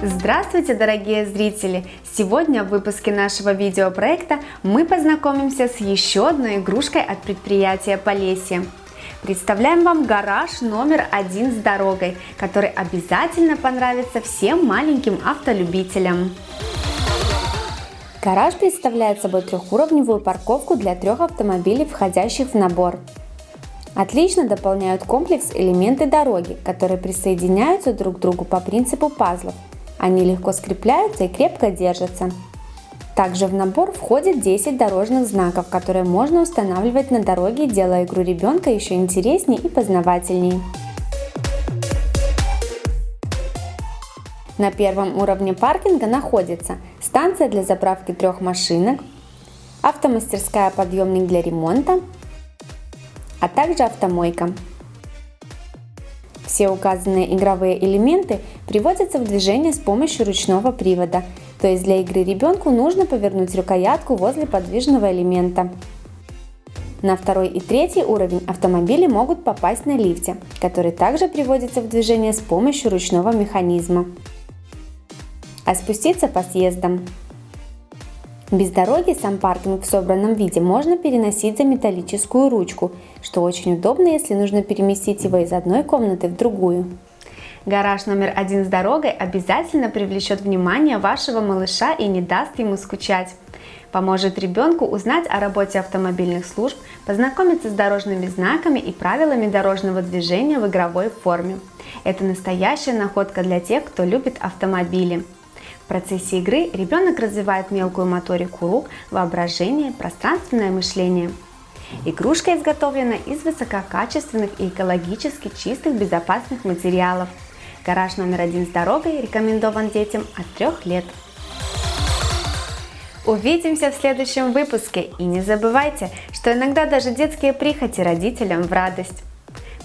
Здравствуйте, дорогие зрители! Сегодня в выпуске нашего видеопроекта мы познакомимся с еще одной игрушкой от предприятия Полесье. Представляем вам гараж номер один с дорогой, который обязательно понравится всем маленьким автолюбителям. Гараж представляет собой трехуровневую парковку для трех автомобилей, входящих в набор. Отлично дополняют комплекс элементы дороги, которые присоединяются друг к другу по принципу пазлов – они легко скрепляются и крепко держатся. Также в набор входит 10 дорожных знаков, которые можно устанавливать на дороге, делая игру ребенка еще интереснее и познавательнее. На первом уровне паркинга находится станция для заправки трех машинок, автомастерская подъемник для ремонта, а также автомойка. Все указанные игровые элементы приводятся в движение с помощью ручного привода, то есть для игры ребенку нужно повернуть рукоятку возле подвижного элемента. На второй и третий уровень автомобили могут попасть на лифте, который также приводится в движение с помощью ручного механизма. А спуститься по съездам. Без дороги сам паркинг в собранном виде можно переносить за металлическую ручку, что очень удобно, если нужно переместить его из одной комнаты в другую. Гараж номер один с дорогой обязательно привлечет внимание вашего малыша и не даст ему скучать. Поможет ребенку узнать о работе автомобильных служб, познакомиться с дорожными знаками и правилами дорожного движения в игровой форме. Это настоящая находка для тех, кто любит автомобили. В процессе игры ребенок развивает мелкую моторику рук, воображение, пространственное мышление. Игрушка изготовлена из высококачественных и экологически чистых безопасных материалов. Гараж номер один с дорогой рекомендован детям от 3 лет. Увидимся в следующем выпуске и не забывайте, что иногда даже детские прихоти родителям в радость.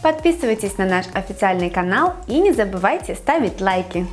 Подписывайтесь на наш официальный канал и не забывайте ставить лайки.